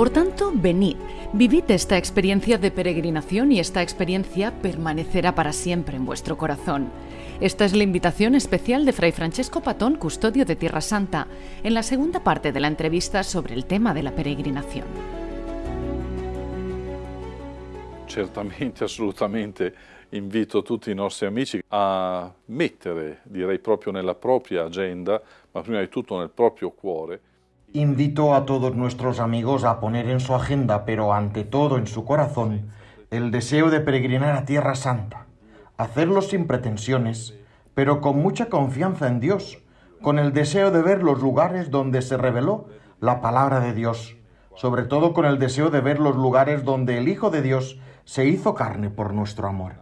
Por tanto, venid, vivid esta experiencia de peregrinación y esta experiencia permanecerá para siempre en vuestro corazón. Esta es la invitación especial de Fray Francesco Patón, custodio de Tierra Santa, en la segunda parte de la entrevista sobre el tema de la peregrinación. Certamente, assolutamente invito tutti i nostri amici a mettere, direi proprio nella propria agenda, ma prima di tutto nel proprio cuore, Invito a todos nuestros amigos a poner en su agenda, pero ante todo en su corazón, el deseo de peregrinar a Tierra Santa, hacerlo sin pretensiones, pero con mucha confianza en Dios, con el deseo de ver los lugares donde se reveló la palabra de Dios, sobre todo con el deseo de ver los lugares donde el Hijo de Dios se hizo carne por nuestro amor.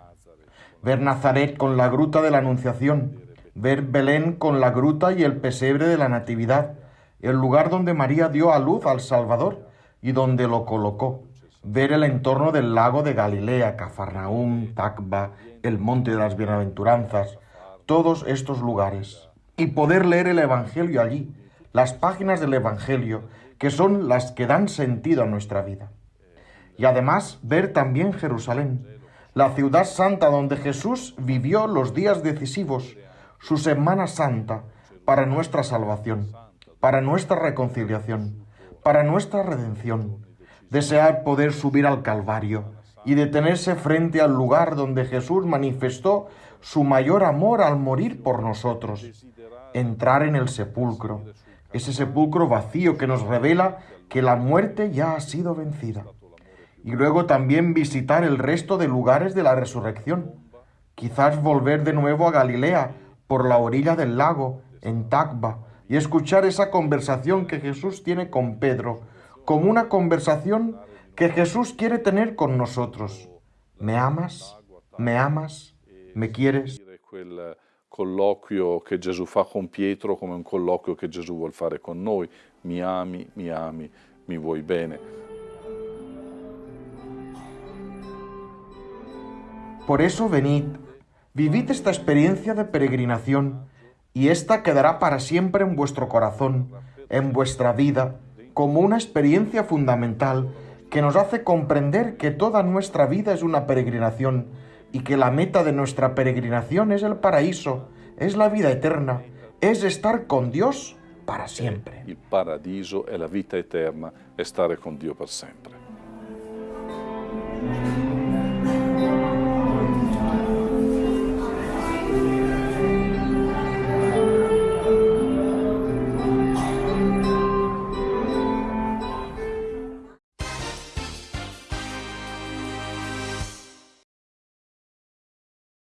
Ver Nazaret con la gruta de la Anunciación, ver Belén con la gruta y el pesebre de la Natividad, el lugar donde María dio a luz al Salvador y donde lo colocó, ver el entorno del lago de Galilea, Cafarnaúm, Tacba, el monte de las bienaventuranzas, todos estos lugares, y poder leer el Evangelio allí, las páginas del Evangelio, que son las que dan sentido a nuestra vida. Y además ver también Jerusalén, la ciudad santa donde Jesús vivió los días decisivos, su Semana Santa, para nuestra salvación para nuestra reconciliación, para nuestra redención, desear poder subir al Calvario y detenerse frente al lugar donde Jesús manifestó su mayor amor al morir por nosotros, entrar en el sepulcro, ese sepulcro vacío que nos revela que la muerte ya ha sido vencida, y luego también visitar el resto de lugares de la resurrección, quizás volver de nuevo a Galilea por la orilla del lago, en Tacba, y escuchar esa conversación que Jesús tiene con Pedro, como una conversación que Jesús quiere tener con nosotros. ¿Me amas? ¿Me amas? ¿Me quieres? Colloquio che Gesù fa con Pietro come un colloquio che Gesù vuol fare con noi. Mi ami, mi ami, mi vuoi bene. Por eso venid, vivid esta experiencia de peregrinación y ésta quedará para siempre en vuestro corazón, en vuestra vida, como una experiencia fundamental que nos hace comprender que toda nuestra vida es una peregrinación y que la meta de nuestra peregrinación es el paraíso, es la vida eterna, es estar con Dios para siempre. El paradiso es la vida eterna, estar con Dios para siempre.